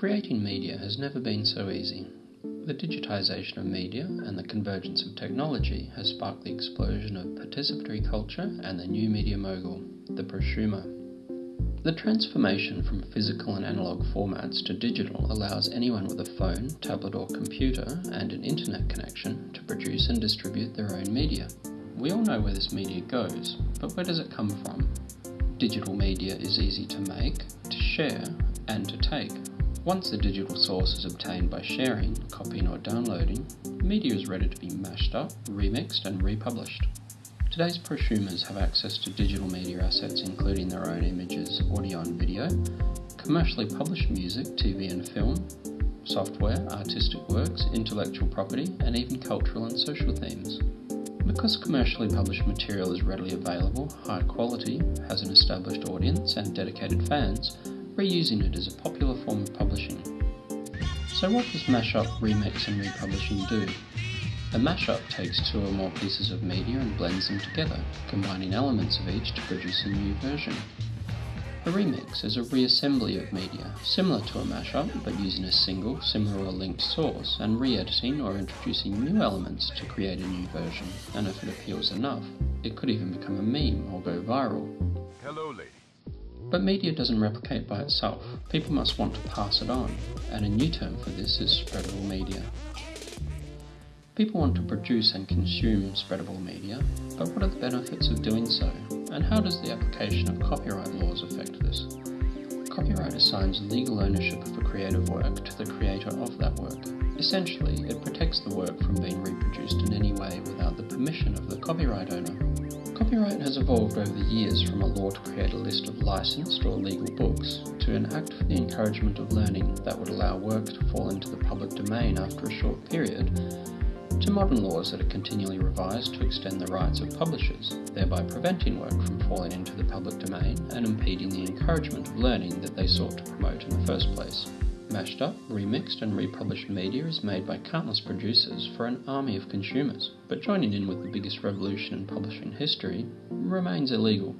Creating media has never been so easy. The digitisation of media and the convergence of technology has sparked the explosion of participatory culture and the new media mogul, the prosumer. The transformation from physical and analog formats to digital allows anyone with a phone, tablet, or computer and an internet connection to produce and distribute their own media. We all know where this media goes, but where does it come from? Digital media is easy to make, to share, and to take. Once the digital source is obtained by sharing, copying or downloading, media is ready to be mashed up, remixed and republished. Today's prosumers have access to digital media assets including their own images, audio and video, commercially published music, TV and film, software, artistic works, intellectual property, and even cultural and social themes. Because commercially published material is readily available, high quality, has an established audience and dedicated fans, reusing it is a popular form of. So what does mashup, remix and republishing do? A mashup takes two or more pieces of media and blends them together, combining elements of each to produce a new version. A remix is a reassembly of media, similar to a mashup, but using a single, similar or linked source, and re-editing or introducing new elements to create a new version, and if it appeals enough, it could even become a meme or go viral. Hello, lady. But media doesn't replicate by itself. People must want to pass it on, and a new term for this is spreadable media. People want to produce and consume spreadable media, but what are the benefits of doing so, and how does the application of copyright laws affect this? Copyright assigns legal ownership of a creative work to the creator of that work. Essentially, it protects the work from being reproduced in any way without the permission of the copyright owner. Copyright has evolved over the years from a law to create a list of licensed or legal books to an act for the encouragement of learning that would allow work to fall into the public domain after a short period, to modern laws that are continually revised to extend the rights of publishers, thereby preventing work from falling into the public domain and impeding the encouragement of learning that they sought to promote in the first place. Mashed up, remixed and republished media is made by countless producers for an army of consumers, but joining in with the biggest revolution in publishing history remains illegal.